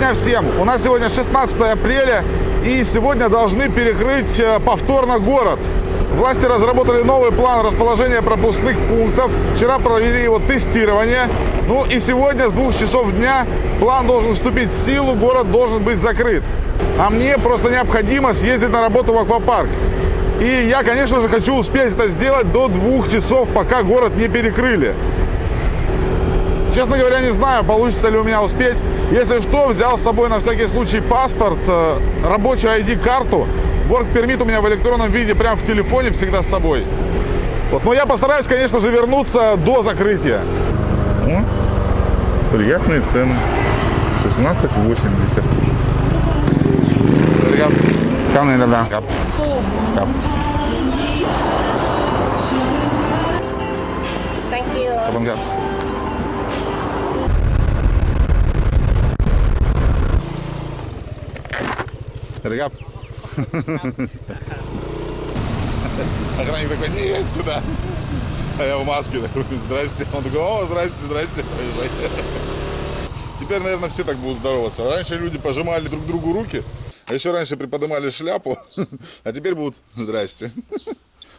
дня всем! У нас сегодня 16 апреля, и сегодня должны перекрыть э, повторно город. Власти разработали новый план расположения пропускных пунктов. Вчера провели его тестирование. Ну и сегодня с двух часов дня план должен вступить в силу, город должен быть закрыт. А мне просто необходимо съездить на работу в аквапарк. И я, конечно же, хочу успеть это сделать до двух часов, пока город не перекрыли. Честно говоря, не знаю, получится ли у меня успеть. Если что, взял с собой на всякий случай паспорт, э, рабочую ID-карту. Work пермит у меня в электронном виде прямо в телефоне всегда с собой. Вот. Но я постараюсь, конечно же, вернуться до закрытия. О, приятные цены. 16,80. Камни, да, да. Thank you. это я? Охранник такой, нет, сюда. А я в маске такой, здрасте. Он такой, о, здрасте, здрасте, проезжай. Теперь, наверное, все так будут здороваться. Раньше люди пожимали друг другу руки, а еще раньше приподнимали шляпу, а теперь будут здрасте.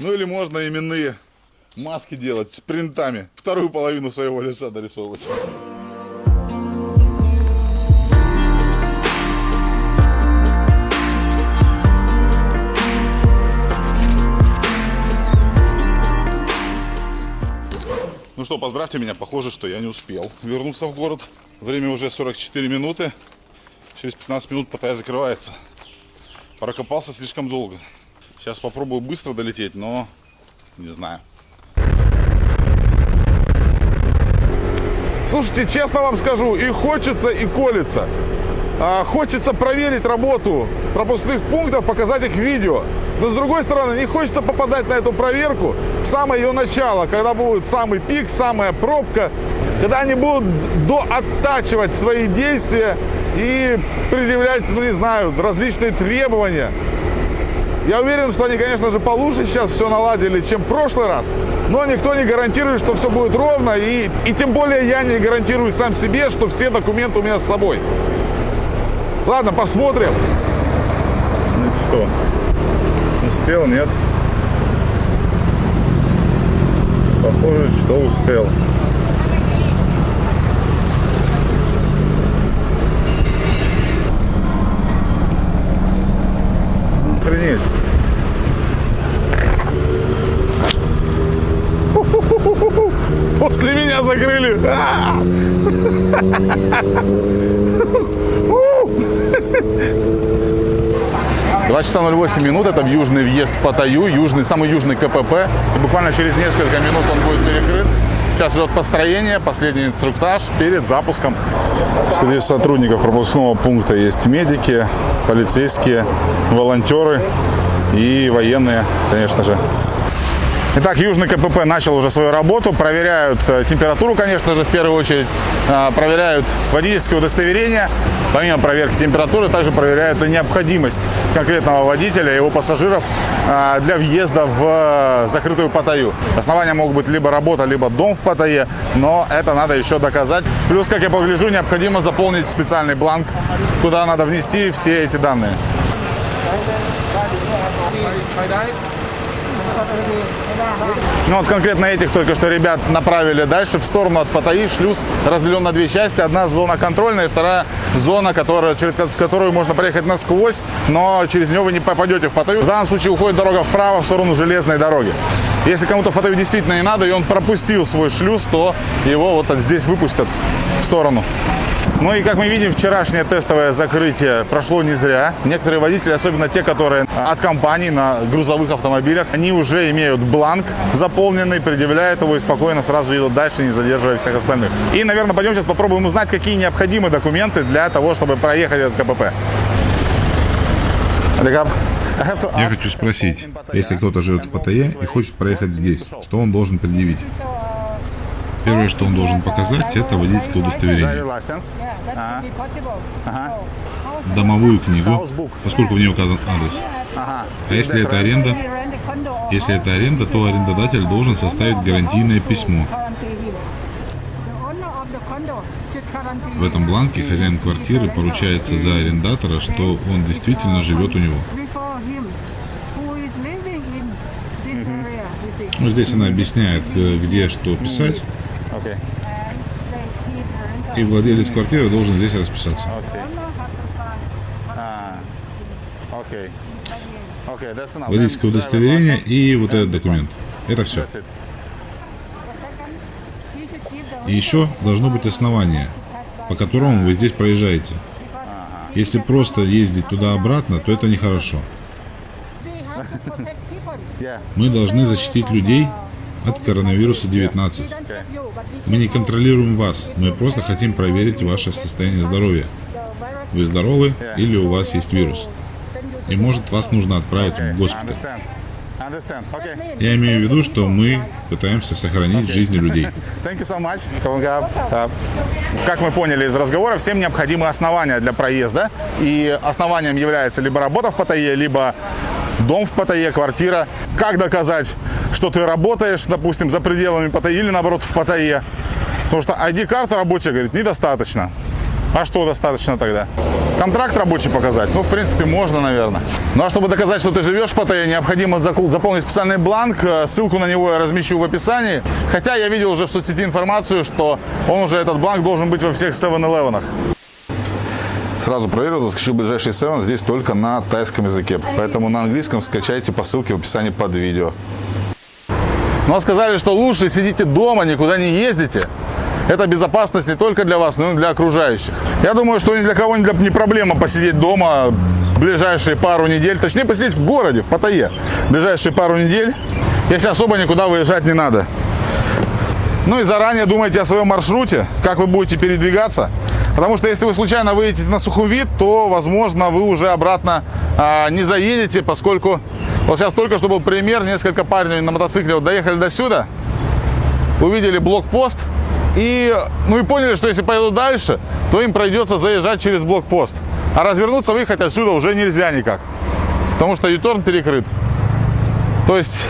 Ну или можно именные маски делать с принтами. Вторую половину своего лица дорисовывать. Ну что, поздравьте меня. Похоже, что я не успел вернуться в город. Время уже 44 минуты. Через 15 минут Паттайя закрывается. Прокопался слишком долго. Сейчас попробую быстро долететь, но не знаю. Слушайте, честно вам скажу, и хочется, и колется. А, хочется проверить работу пропускных пунктов, показать их видео. Но с другой стороны, не хочется попадать на эту проверку в самое ее начало, когда будет самый пик, самая пробка, когда они будут дооттачивать свои действия и предъявлять, ну не знаю, различные требования. Я уверен, что они, конечно же, получше сейчас все наладили, чем в прошлый раз. Но никто не гарантирует, что все будет ровно. И, и тем более я не гарантирую сам себе, что все документы у меня с собой. Ладно, посмотрим. Ну что, успел, нет? Похоже, что успел. Охренеть. После меня закрыли. А! Два часа 08 минут, это южный въезд в Паттайю, южный, самый южный КПП. И буквально через несколько минут он будет перекрыт. Сейчас идет построение, последний инструктаж перед запуском. Среди сотрудников пропускного пункта есть медики, полицейские, волонтеры и военные, конечно же. Итак, Южный КПП начал уже свою работу. Проверяют э, температуру, конечно же, в первую очередь. А, Проверяют водительское удостоверение. Помимо проверки температуры, также проверяют и необходимость конкретного водителя и его пассажиров а, для въезда в закрытую Паттайю. Основания могут быть либо работа, либо дом в Паттайе, но это надо еще доказать. Плюс, как я погляжу, необходимо заполнить специальный бланк, куда надо внести все эти данные. Ну вот конкретно этих только что ребят направили дальше в сторону от Паттайи. Шлюз разделен на две части. Одна зона контрольная, вторая зона, которая, через которую можно проехать насквозь, но через нее вы не попадете в Паттайю. В данном случае уходит дорога вправо, в сторону железной дороги. Если кому-то в Паттайю действительно не надо, и он пропустил свой шлюз, то его вот здесь выпустят в сторону. Ну и как мы видим, вчерашнее тестовое закрытие прошло не зря. Некоторые водители, особенно те, которые от компаний на грузовых автомобилях, они уже имеют бланк заполненный, предъявляют его и спокойно сразу идут дальше, не задерживая всех остальных. И, наверное, пойдем сейчас попробуем узнать, какие необходимы документы для того, чтобы проехать этот КПП. Я хочу спросить, если кто-то живет в Паттайе и хочет проехать здесь, что он должен предъявить? Первое, что он должен показать, это водительское удостоверение. Домовую книгу, поскольку в ней указан адрес. А если это аренда? Если это аренда, то арендодатель должен составить гарантийное письмо. В этом бланке хозяин квартиры поручается за арендатора, что он действительно живет у него. Ну, здесь она объясняет, э, где что писать, Окей. и владелец квартиры должен здесь расписаться. А, that's enough. Водительское удостоверение и вот этот документ. Это все. И еще должно быть основание, по которому вы здесь проезжаете. Если просто ездить туда-обратно, то это нехорошо. Мы должны защитить людей от коронавируса 19. Мы не контролируем вас, мы просто хотим проверить ваше состояние здоровья. Вы здоровы или у вас есть вирус? И может вас нужно отправить в госпиталь. Я имею в виду, что мы пытаемся сохранить жизни людей. Uh, Как мы поняли из разговора, всем необходимы основания для проезда. И основанием является либо работа в Паттайе, либо дом в Паттайе, квартира. Как доказать, что ты работаешь, допустим, за пределами Паттайи или наоборот в Паттайе? Потому что ID-карта рабочая, говорит, недостаточно. А что достаточно тогда? Контракт рабочий показать? Ну, в принципе, можно, наверное. Ну, а чтобы доказать, что ты живешь в Паттайе, необходимо заполнить специальный бланк. Э, Ссылку на него я размещу в описании. Хотя я видел уже в соцсети информацию, что он уже, этот бланк, должен быть во всех 7-Eleven. Сразу проверил, заскочил ближайший 7, здесь только на тайском языке. Поэтому на английском скачайте по ссылке в описании под видео. Но сказали, что лучше сидите дома, никуда не ездите. Это безопасность не только для вас, но и для окружающих. Я думаю, что ни для кого не проблема посидеть дома ближайшие пару недель. Точнее, посидеть в городе, в Паттайе. Ближайшие пару недель, если особо никуда выезжать не надо. Ну и заранее думайте о своем маршруте, как вы будете передвигаться. Потому что если вы случайно выедете на Сухумвит, то, возможно, вы уже обратно а, не заедете, поскольку... Вот сейчас только что был пример, несколько парней на мотоцикле вот доехали до сюда, увидели блокпост и, ну и поняли, что если поедут дальше, то им придется заезжать через блокпост. А развернуться выехать отсюда уже нельзя никак, потому что Юторн перекрыт. То есть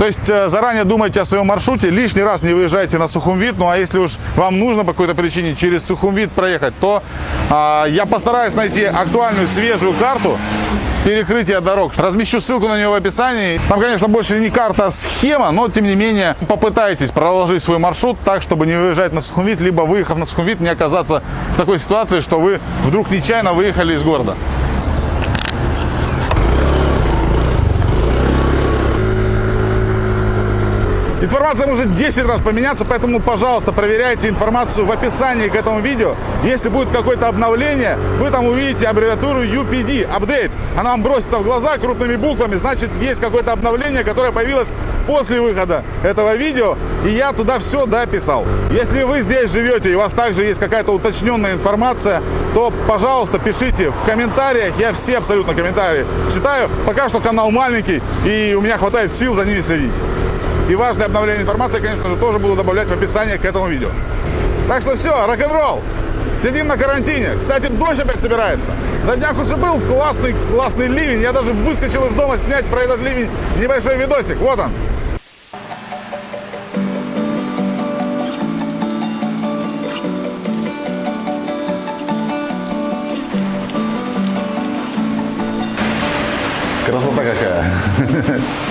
то есть э, заранее думайте о своем маршруте, лишний раз не выезжайте на Сухумвит, ну а если уж вам нужно по какой-то причине через Сухумвит проехать, то а, я постараюсь найти актуальную свежую карту перекрытия дорог. Размещу ссылку на нее в описании. Там, конечно, больше не карта, а схема, но тем не менее попытайтесь проложить свой маршрут так, чтобы не выезжать на Сухумвит, либо выехав на Сухумвит, не оказаться в такой ситуации, что вы вдруг нечаянно выехали из города. Информация может 10 раз поменяться, поэтому, пожалуйста, проверяйте информацию в описании к этому видео. Если будет какое-то обновление, вы там увидите аббревиатуру UPD, update. Она вам бросится в глаза крупными буквами, значит, есть какое-то обновление, которое появилось после выхода этого видео, и я туда все дописал. Если вы здесь живете и у вас также есть какая-то уточненная информация, то, пожалуйста, пишите в комментариях, я все абсолютно комментарии читаю. Пока что канал маленький, и у меня хватает сил за ними следить. И важное обновление информации, конечно же, тоже буду добавлять в описание к этому видео. Так что все, рок-н-ролл. Сидим на карантине. Кстати, дождь опять собирается. На днях уже был классный, классный ливень. Я даже выскочил из дома снять про этот ливень небольшой видосик. Вот он. Красота какая.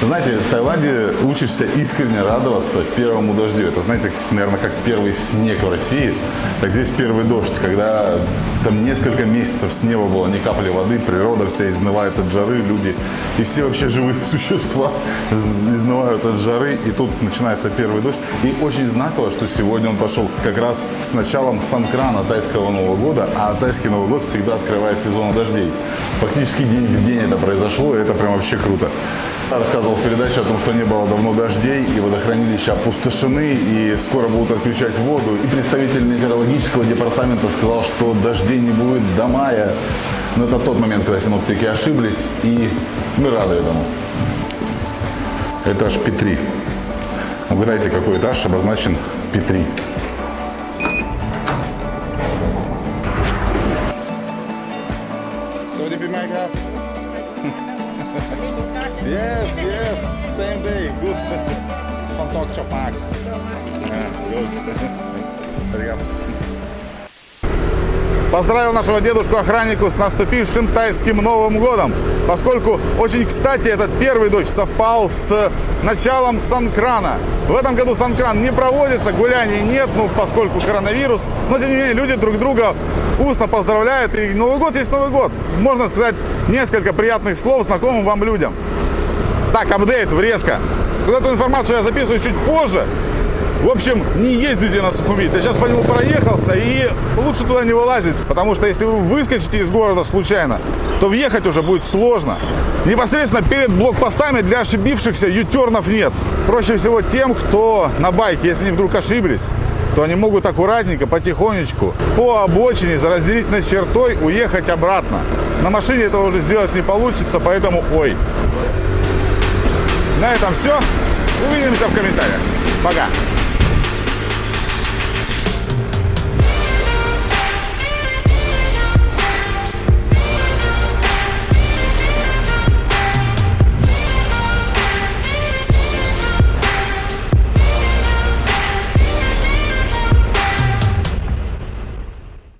Знаете, в Таиланде учишься искренне радоваться первому дождю. Это, знаете, наверное, как первый снег в России. Так здесь первый дождь, когда там несколько месяцев с неба было ни капли воды, природа вся изнывает от жары, люди и все вообще живые существа изнывают от жары. И тут начинается первый дождь. И очень знаково, что сегодня он пошел как раз с началом Санкрана тайского Нового года, а тайский Новый год всегда открывает сезон дождей. Фактически день в день это произошло, и это прям вообще круто. Я рассказывал в передаче о том, что не было давно дождей, и водохранилища опустошены, и скоро будут отключать воду. И представитель метеорологического департамента сказал, что дождей не будет до мая. Но это тот момент, когда синоптики ошиблись, и мы рады этому. Этаж Петри. Угадайте, какой этаж обозначен Петри. You make up? yes, yes, same day, good. From Talk Chopak. Ah, good. Obrigado. Поздравил нашего дедушку-охраннику с наступившим тайским Новым годом, поскольку очень кстати этот первый дождь совпал с началом Санкрана. В этом году Санкран не проводится, гуляний нет, ну, поскольку коронавирус, но тем не менее люди друг друга устно поздравляют, и Новый год есть Новый год. Можно сказать несколько приятных слов знакомым вам людям. Так, апдейт, врезка. Вот эту информацию я записываю чуть позже, в общем, не ездите на Сухумвит. Я сейчас по нему проехался, и лучше туда не вылазить, потому что если вы выскочите из города случайно, то въехать уже будет сложно. Непосредственно перед блокпостами для ошибившихся ютернов нет. Проще всего тем, кто на байке, если они вдруг ошиблись, то они могут аккуратненько, потихонечку по обочине за разделительной чертой уехать обратно. На машине этого уже сделать не получится, поэтому ой. На этом все. Увидимся в комментариях. Пока.